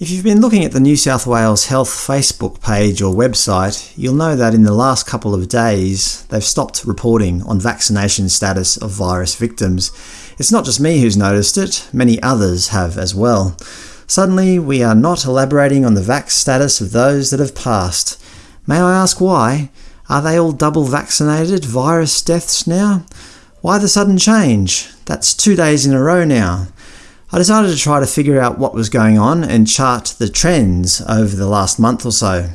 If you've been looking at the New South Wales Health Facebook page or website, you'll know that in the last couple of days they've stopped reporting on vaccination status of virus victims. It's not just me who's noticed it, many others have as well. Suddenly we are not elaborating on the vax status of those that have passed. May I ask why? Are they all double vaccinated virus deaths now? Why the sudden change? That's two days in a row now. I decided to try to figure out what was going on and chart the trends over the last month or so.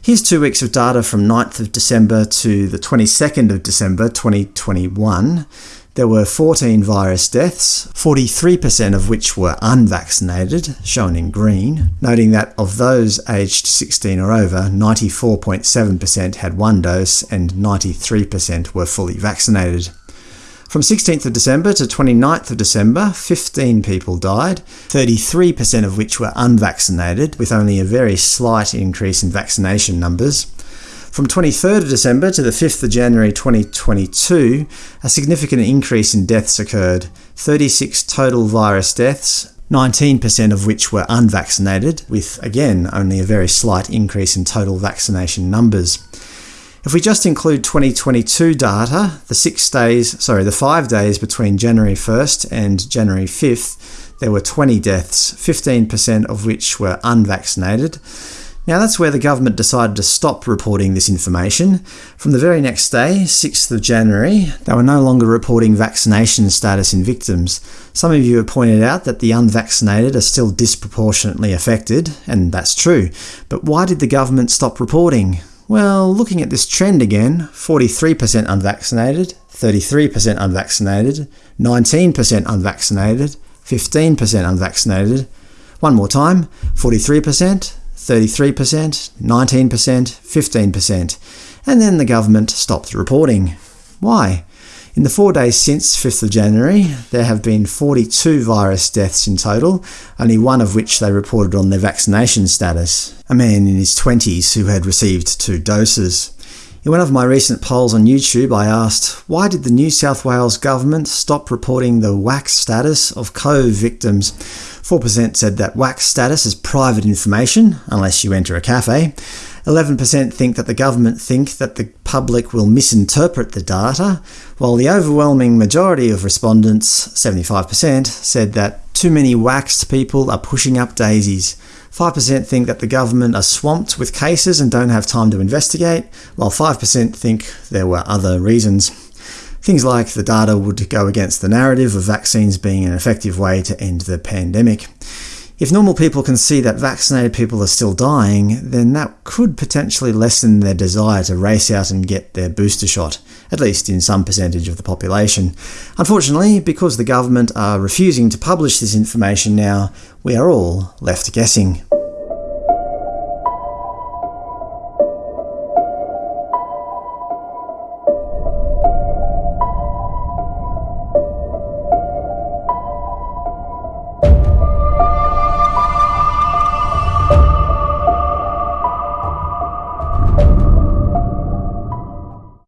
Here's two weeks of data from 9th of December to the 22nd of December 2021. There were 14 virus deaths, 43% of which were unvaccinated, shown in green, noting that of those aged 16 or over, 94.7% had one dose and 93% were fully vaccinated. From 16th of December to 29th of December, 15 people died, 33% of which were unvaccinated, with only a very slight increase in vaccination numbers. From 23rd of December to the 5th of January 2022, a significant increase in deaths occurred, 36 total virus deaths, 19% of which were unvaccinated, with again only a very slight increase in total vaccination numbers. If we just include 2022 data, the six days, sorry, the five days between January 1st and January 5th, there were 20 deaths, 15% of which were unvaccinated. Now that's where the government decided to stop reporting this information. From the very next day, 6th of January, they were no longer reporting vaccination status in victims. Some of you have pointed out that the unvaccinated are still disproportionately affected, and that's true. But why did the government stop reporting? Well, looking at this trend again, 43% unvaccinated, 33% unvaccinated, 19% unvaccinated, 15% unvaccinated. One more time, 43%, 33%, 19%, 15%. And then the government stopped reporting. Why? In the four days since 5th of January, there have been 42 virus deaths in total, only one of which they reported on their vaccination status, a man in his 20s who had received two doses. In one of my recent polls on YouTube I asked, why did the New South Wales government stop reporting the vax status of COVID victims? 4% said that vax status is private information, unless you enter a cafe. 11% think that the government think that the public will misinterpret the data, while the overwhelming majority of respondents, 75%, said that too many vaxxed people are pushing up daisies. 5% think that the government are swamped with cases and don't have time to investigate, while 5% think there were other reasons. Things like the data would go against the narrative of vaccines being an effective way to end the pandemic. If normal people can see that vaccinated people are still dying, then that could potentially lessen their desire to race out and get their booster shot, at least in some percentage of the population. Unfortunately, because the government are refusing to publish this information now, we are all left guessing.